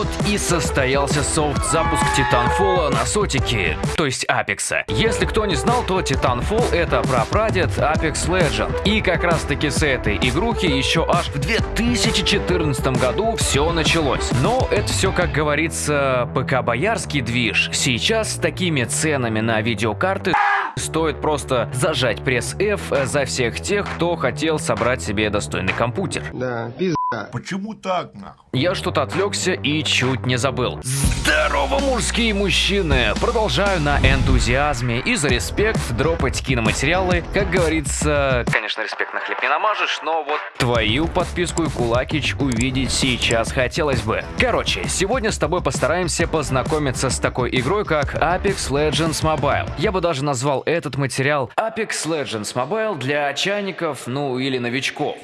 Вот и состоялся софт-запуск Titanfall на сотике, то есть Апекса. Если кто не знал, то Titanfall это прапрадед Apex Legend. И как раз таки с этой игрухи еще аж в 2014 году все началось. Но это все, как говорится, ПК-боярский движ. Сейчас с такими ценами на видеокарты стоит просто зажать пресс F за всех тех, кто хотел собрать себе достойный компьютер. Да, пизда. Почему так, нахуй? Я что-то отвлекся и чуть не забыл. Здорово, мужские мужчины! Продолжаю на энтузиазме и за респект дропать киноматериалы. Как говорится, конечно, респект на хлеб не намажешь, но вот твою подписку и кулакич увидеть сейчас хотелось бы. Короче, сегодня с тобой постараемся познакомиться с такой игрой, как Apex Legends Mobile. Я бы даже назвал этот материал Apex Legends Mobile для чайников, ну или новичков.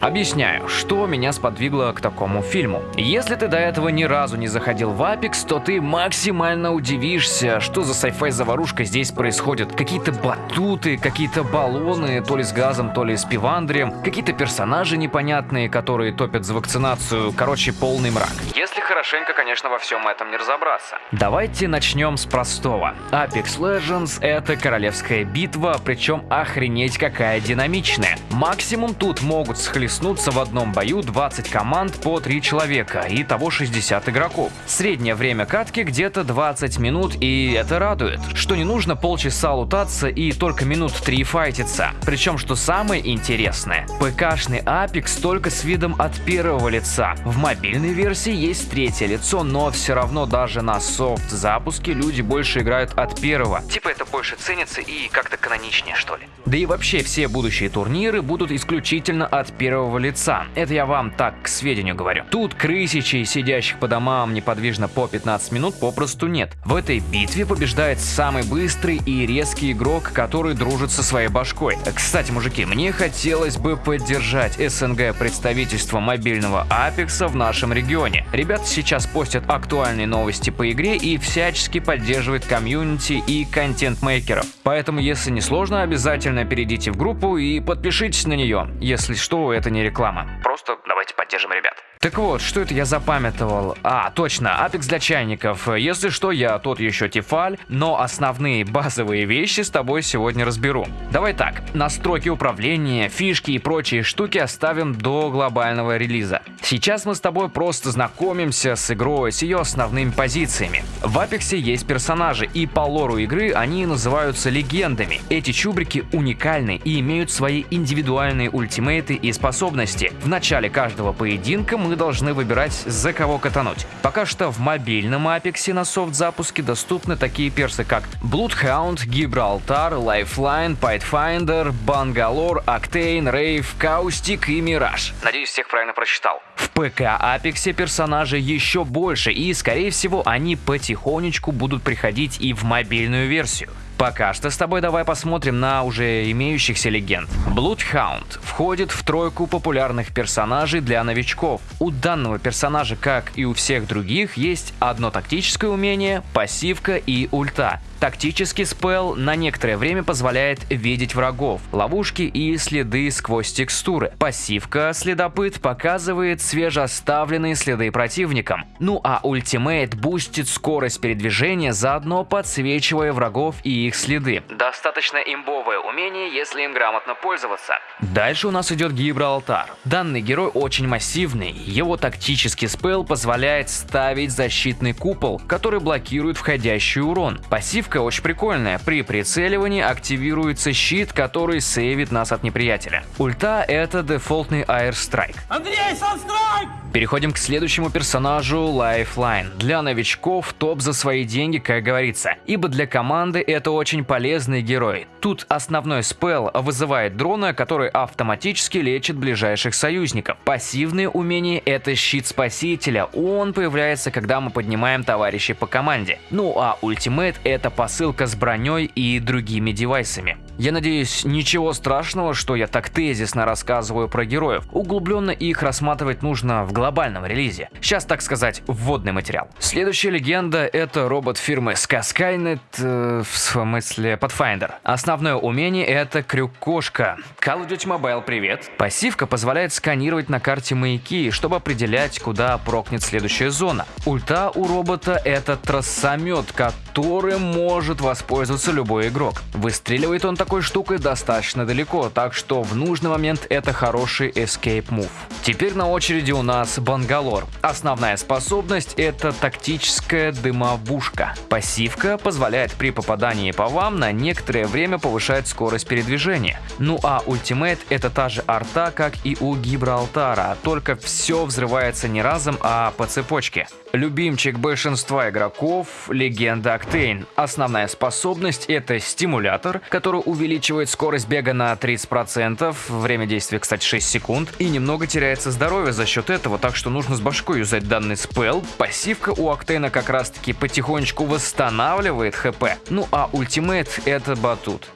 Объясняю, что меня сподвигло к такому фильму. Если ты до этого ни разу не заходил в Apex, то ты максимально удивишься, что за sci-fi заварушка здесь происходит. Какие-то батуты, какие-то баллоны, то ли с газом, то ли с пивандрием, какие-то персонажи непонятные, которые топят за вакцинацию, короче, полный мрак. Если хорошенько, конечно, во всем этом не разобраться. Давайте начнем с простого. Apex Legends — это королевская битва, причем охренеть какая динамичная. Максимум тут могут схлестнуться в одном бою 20 команд по 3 человека, и того 60 игроков. Среднее время катки где-то 20 минут, и это радует, что не нужно полчаса лутаться и только минут 3 файтиться. Причем, что самое интересное, ПКшный Apex только с видом от первого лица. В мобильной версии есть третье лицо, но все равно даже на софт запуске люди больше играют от первого. Типа это больше ценится и как-то каноничнее, что ли. Да и вообще все будущие турниры будут исключительно от первого лица. Это я вам так к сведению говорю. Тут крысичей, сидящих по домам неподвижно по 15 минут, попросту нет. В этой битве побеждает самый быстрый и резкий игрок, который дружит со своей башкой. Кстати, мужики, мне хотелось бы поддержать СНГ представительство мобильного Апекса в нашем регионе. Ребята сейчас постят актуальные новости по игре и всячески поддерживают комьюнити и контент-мейкеров. Поэтому, если не сложно, обязательно перейдите в группу и подпишитесь на нее. Если что, это не реклама. Просто давайте поддержим ребят. Так вот, что это я запамятовал? А, точно, Apex для чайников. Если что, я тот еще Тефаль, но основные базовые вещи с тобой сегодня разберу. Давай так, настройки управления, фишки и прочие штуки оставим до глобального релиза. Сейчас мы с тобой просто знакомимся с игрой, с ее основными позициями. В Apex есть персонажи, и по лору игры они называются легендами. Эти чубрики уникальны и имеют свои индивидуальные ультимейты и способности. В начале каждого поединка мы должны выбирать, за кого катануть. Пока что в мобильном Apex на софт-запуске доступны такие персы, как Bloodhound, Gibraltar, Lifeline, Pathfinder, Bangalore, Octane, Rave, Caustic и Mirage. Надеюсь, всех правильно прочитал. В ПК Apex персонажей еще больше, и, скорее всего, они потихонечку будут приходить и в мобильную версию. Пока что с тобой давай посмотрим на уже имеющихся легенд. Bloodhound входит в тройку популярных персонажей для новичков. У данного персонажа, как и у всех других, есть одно тактическое умение, пассивка и ульта. Тактический спел на некоторое время позволяет видеть врагов, ловушки и следы сквозь текстуры. Пассивка следопыт показывает свежеоставленные следы противникам. Ну а ultimate бустит скорость передвижения, заодно подсвечивая врагов и их следы. Достаточно имбовое умение, если им грамотно пользоваться. Дальше у нас идет Гибралтар. Данный герой очень массивный, его тактический spell позволяет ставить защитный купол, который блокирует входящий урон. Пассивка очень прикольная, при прицеливании активируется щит, который сейвит нас от неприятеля. Ульта это дефолтный Air Strike. Андрей, Sunstrike! Переходим к следующему персонажу Lifeline. Для новичков топ за свои деньги, как говорится, ибо для команды это очень полезный герой. Тут основной спел вызывает дрона, который автоматически лечит ближайших союзников. Пассивные умения это щит спасителя, он появляется, когда мы поднимаем товарищей по команде. Ну а ультимейт это посылка с броней и другими девайсами. Я надеюсь, ничего страшного, что я так тезисно рассказываю про героев. Углубленно их рассматривать нужно в глобальном релизе. Сейчас, так сказать, вводный материал. Следующая легенда это робот фирмы Skynet, э, в смысле Pathfinder. Основное умение это крюк-кошка. Call of Duty Mobile, привет. Пассивка позволяет сканировать на карте маяки, чтобы определять, куда прокнет следующая зона. Ульта у робота это трассомет, которым может воспользоваться любой игрок. Выстреливает он такой штукой достаточно далеко, так что в нужный момент это хороший escape move. Теперь на очереди у нас Бангалор. Основная способность это тактическая дымовушка. Пассивка позволяет при попадании по вам на некоторое время повышать скорость передвижения. Ну а ультимейт это та же арта, как и у Гибралтара, только все взрывается не разом, а по цепочке. Любимчик большинства игроков – легенда Octane. Основная способность – это стимулятор, который увеличивает скорость бега на 30%, время действия, кстати, 6 секунд, и немного теряется здоровье за счет этого, так что нужно с башкой юзать данный спел. Пассивка у Octane как раз таки потихонечку восстанавливает хп, ну а ультимейт – это батут.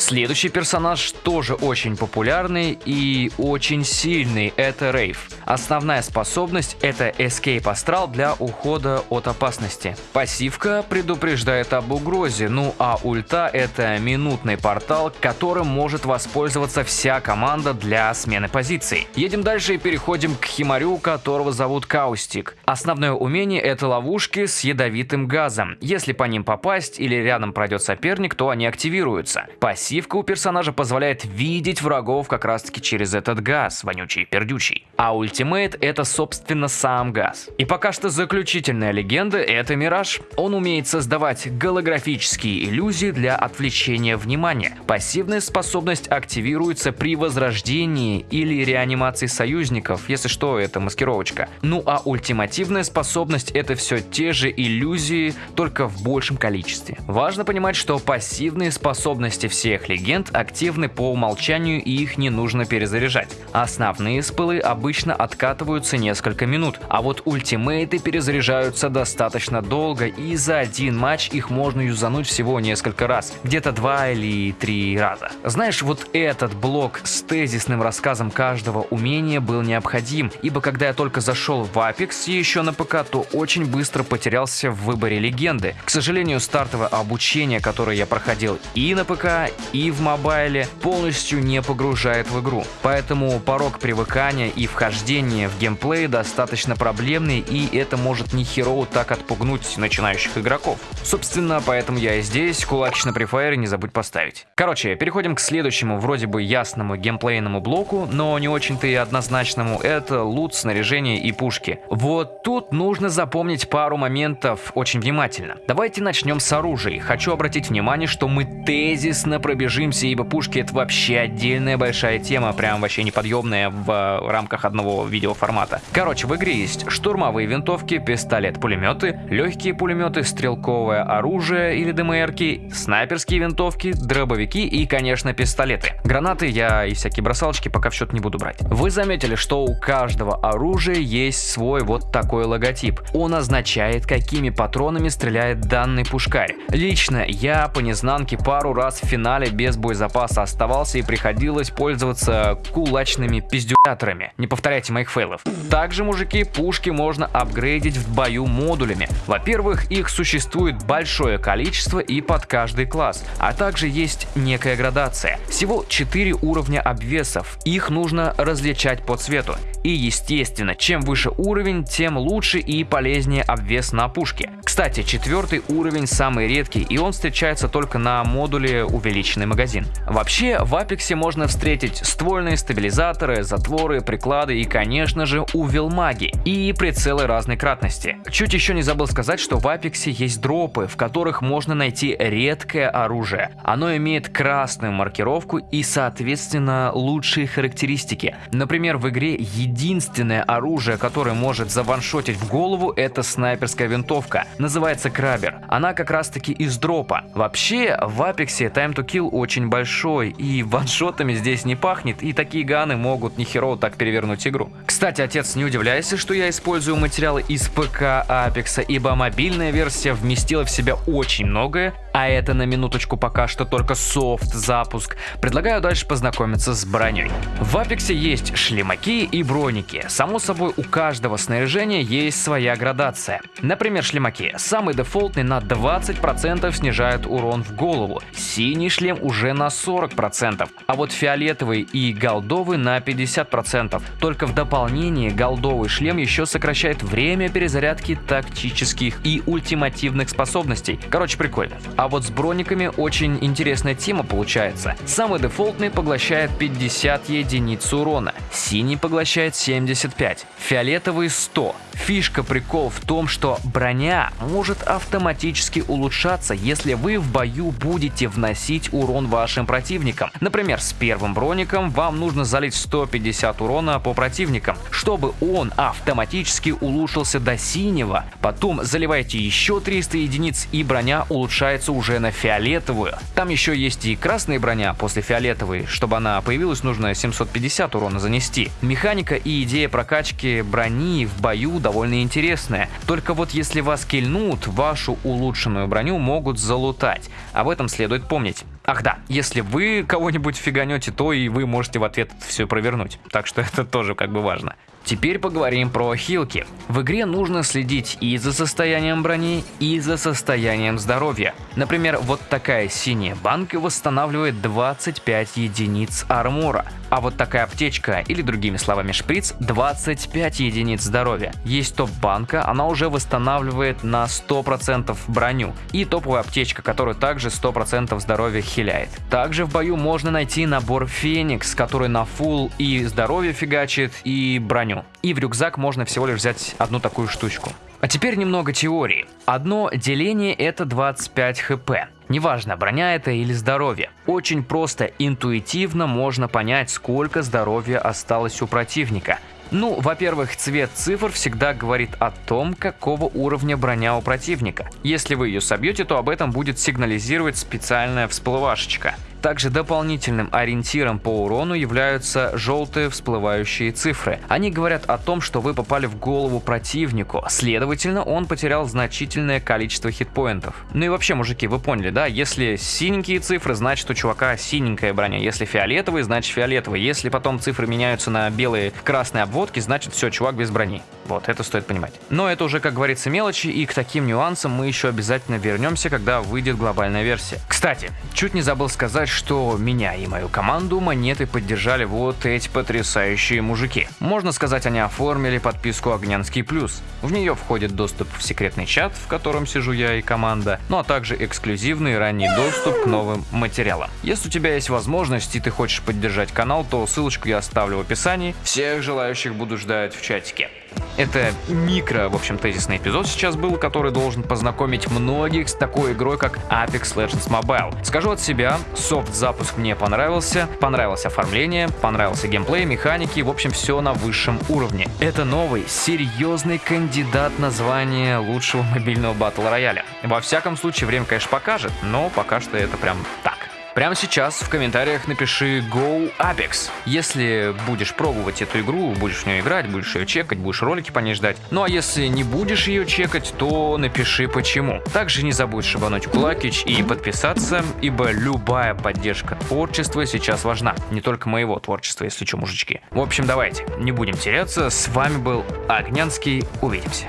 Следующий персонаж тоже очень популярный и очень сильный, это Рейв. Основная способность это Escape Astral для ухода от опасности. Пассивка предупреждает об угрозе, ну а ульта это минутный портал, которым может воспользоваться вся команда для смены позиций. Едем дальше и переходим к Химарю, которого зовут Каустик. Основное умение это ловушки с ядовитым газом. Если по ним попасть или рядом пройдет соперник, то они активируются. Пассивка у персонажа позволяет видеть врагов как раз таки через этот газ, вонючий и пердючий. А ультимейт это собственно сам газ. И пока что заключительная легенда это Мираж. Он умеет создавать голографические иллюзии для отвлечения внимания. Пассивная способность активируется при возрождении или реанимации союзников, если что, это маскировочка. Ну а ультимативная способность это все те же иллюзии, только в большем количестве. Важно понимать, что пассивные способности всех легенд активны по умолчанию и их не нужно перезаряжать. Основные спылы обычно откатываются несколько минут, а вот ультимейты перезаряжаются достаточно долго и за один матч их можно юзануть всего несколько раз, где-то два или три раза. Знаешь, вот этот блок с тезисным рассказом каждого умения был необходим, ибо когда я только зашел в Apex еще на ПК, то очень быстро потерялся в выборе легенды. К сожалению, стартовое обучение, которое я проходил и на ПК, и в мобайле, полностью не погружает в игру. Поэтому порог привыкания и вхождения в геймплей достаточно проблемный, и это может не хероу так отпугнуть начинающих игроков. Собственно, поэтому я и здесь, кулачный на префайре не забудь поставить. Короче, переходим к следующему вроде бы ясному геймплейному блоку, но не очень-то и однозначному, это лут, снаряжение и пушки. Вот тут нужно запомнить пару моментов очень внимательно. Давайте начнем с оружия. Хочу обратить внимание, что мы тезисно пробежимся, ибо пушки это вообще отдельная большая тема, прям вообще неподъемная в э, рамках одного видеоформата. Короче, в игре есть штурмовые винтовки, пистолет, пулеметы, легкие пулеметы, стрелковое оружие или ДМРки, снайперские винтовки, дробовики и, конечно, пистолеты. Гранаты я и всякие бросалочки пока в счет не буду брать. Вы заметили, что у каждого оружия есть свой вот такой логотип. Он означает, какими патронами стреляет данный пушкарь. Лично я по незнанке пару раз в финале без боезапаса оставался и приходилось пользоваться кулачными пиздюляторами. Не повторяйте моих фейлов. Также, мужики, пушки можно апгрейдить в бою модулями. Во-первых, их существует большое количество и под каждый класс, а также есть некая градация. Всего 4 уровня обвесов, их нужно различать по цвету. И естественно, чем выше уровень, тем лучше и полезнее обвес на пушке. Кстати, четвертый уровень самый редкий, и он встречается только на модуле увеличенный магазин. Вообще, в Апексе можно встретить ствольные стабилизаторы, затворы, приклады и, конечно же, увелмаги и прицелы разной кратности. Чуть еще не забыл сказать, что в Апексе есть дропы, в которых можно найти редкое оружие. Оно имеет красную маркировку и, соответственно, лучшие характеристики. Например, в игре единственное оружие, которое может заваншотить в голову, это снайперская винтовка. Называется Крабер. Она как раз таки из дропа. Вообще, в Апексе Time to Kill скилл очень большой, и ваншотами здесь не пахнет, и такие ганы могут нихерово так перевернуть игру. Кстати, отец, не удивляйся, что я использую материалы из ПК Апекса, ибо мобильная версия вместила в себя очень многое, а это на минуточку пока что только софт запуск. Предлагаю дальше познакомиться с броней. В Апексе есть шлемаки и броники. Само собой, у каждого снаряжения есть своя градация. Например, шлемаки. Самый дефолтный на 20% снижает урон в голову. Синий шлем уже на 40%, а вот фиолетовый и голдовый на 50%. Только в дополнение голдовый шлем еще сокращает время перезарядки тактических и ультимативных способностей. Короче, прикольно. А вот с брониками очень интересная тема получается. Самый дефолтный поглощает 50 единиц урона, синий поглощает 75, фиолетовый 100. Фишка прикол в том, что броня может автоматически улучшаться, если вы в бою будете вносить урон вашим противникам. Например, с первым броником вам нужно залить 150 урона по противникам, чтобы он автоматически улучшился до синего. Потом заливайте еще 300 единиц и броня улучшается уже на фиолетовую. Там еще есть и красная броня после фиолетовой, чтобы она появилась нужно 750 урона занести. Механика и идея прокачки брони в бою довольно интересная. Только вот если вас кильнут, вашу улучшенную броню могут залутать. Об этом следует помнить. Ах да, если вы кого-нибудь фиганете, то и вы можете в ответ все провернуть. Так что это тоже как бы важно. Теперь поговорим про хилки. В игре нужно следить и за состоянием брони, и за состоянием здоровья. Например, вот такая синяя банка восстанавливает 25 единиц армора, а вот такая аптечка, или другими словами шприц, 25 единиц здоровья. Есть топ-банка, она уже восстанавливает на 100% броню, и топовая аптечка, которая также 100% здоровья хиляет. Также в бою можно найти набор Феникс, который на фул и здоровье фигачит, и броню. И в рюкзак можно всего лишь взять одну такую штучку. А теперь немного теории. Одно деление это 25 хп. Неважно, броня это или здоровье. Очень просто, интуитивно можно понять, сколько здоровья осталось у противника. Ну, во-первых, цвет цифр всегда говорит о том, какого уровня броня у противника. Если вы ее собьете, то об этом будет сигнализировать специальная всплывашечка. Также дополнительным ориентиром по урону являются желтые всплывающие цифры. Они говорят о том, что вы попали в голову противнику, следовательно, он потерял значительное количество хитпоинтов. Ну и вообще, мужики, вы поняли, да? Если синенькие цифры, значит у чувака синенькая броня. Если фиолетовые, значит фиолетовые. Если потом цифры меняются на белые, красные обводки, значит все, чувак без брони. Вот, это стоит понимать. Но это уже, как говорится, мелочи, и к таким нюансам мы еще обязательно вернемся, когда выйдет глобальная версия. Кстати, чуть не забыл сказать, что меня и мою команду монеты поддержали вот эти потрясающие мужики. Можно сказать, они оформили подписку Огнянский Плюс. В нее входит доступ в секретный чат, в котором сижу я и команда, ну а также эксклюзивный ранний доступ к новым материалам. Если у тебя есть возможность и ты хочешь поддержать канал, то ссылочку я оставлю в описании. Всех желающих буду ждать в чатике. Это микро, в общем, тезисный эпизод сейчас был, который должен познакомить многих с такой игрой, как Apex Legends Mobile. Скажу от себя, софт-запуск мне понравился, понравилось оформление, понравился геймплей, механики, в общем, все на высшем уровне. Это новый, серьезный кандидат на звание лучшего мобильного батл рояля. Во всяком случае, время, конечно, покажет, но пока что это прям так. Прямо сейчас в комментариях напиши Go Apex. Если будешь пробовать эту игру, будешь в нее играть, будешь ее чекать, будешь ролики по ней ждать. Ну а если не будешь ее чекать, то напиши почему. Также не забудь шибануть кулакич и подписаться, ибо любая поддержка творчества сейчас важна. Не только моего творчества, если что, мужички. В общем, давайте, не будем теряться. С вами был Огнянский. Увидимся.